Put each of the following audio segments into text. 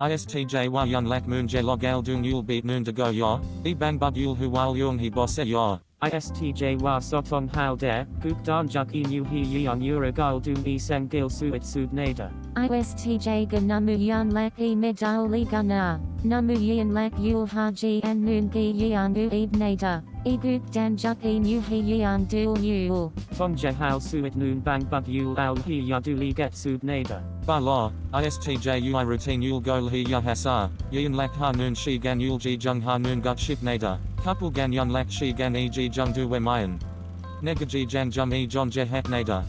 ISTJ wa yun lak moon je log al dung yul beat noon de go yo, e bang bug yul hu wal yung he bosse yo. ISTJ wa sotong hal der, guk dan juk e nu hi yeon uragal dum e sang gil suit sud nader. ISTJ ga namu yan lak e medal li gana, namu yan lak yul haji and noon gi yan u ib nada, e guk dan juk e nu hi yan dul yul. Tong je hal suit noon bang bug yul al hi ya du get sud nader. Ba lo, ISTJ ui routine yul go he ya hasa, yin lak ha noon shi gan yul ji jung ha noon gut ship nader, couple gan yun lak shi gan e ji jung du we mayan. Negaji jan jum e john je hat nader.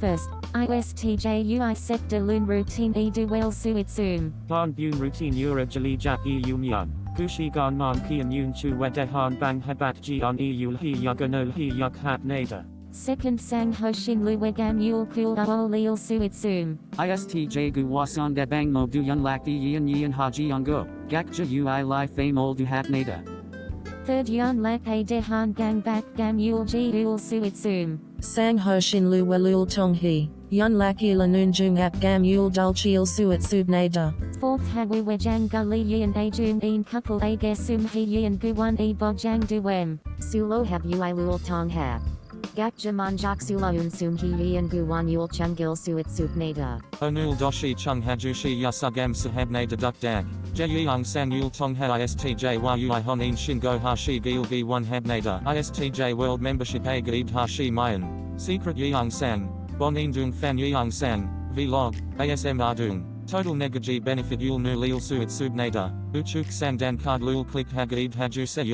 First, ISTJ UI sector loon routine e du well suit zoom. Han bun routine ura jali jak e yum yan. Gushi gan man kian yun chu wede han bang hebat ji on e yul hi yaganol hi yak hat nader. Second sang hoshin luwegam yul kul aol lil suit zoom. ISTJ gu wasan de bang mo du yun lak yin yin haji yungo, gakja ui li fame ol du hat nada. Third yun lak a dehan gang back gam yul ji ul suit zoom. Sang ho shin lu welul tong hi, yun laki la noon jung ap gam yul dul chil suet sub nada. Fourth hawi wejang gully yin a jum een couple a gesum he yin guwan e bojang duem. Sulo hab ui lul tong hab. Gak jaman jak sula unsum hi yin guwan yul chungil suit sup nada. Onul doshi chung hajushi yasugam sahab nader duk dak. Je yang sang yul tong ha ISTJ yu i honin shin go hashi gil gi one hab nader. ISTJ world membership a gaib hashi mayan. Secret yang sang. Bon dung fan sang. Vlog. ASM ardung. Total negaji benefit yul nu lil suit sub nader. Uchuk sang dan card lul click hagaib haju se.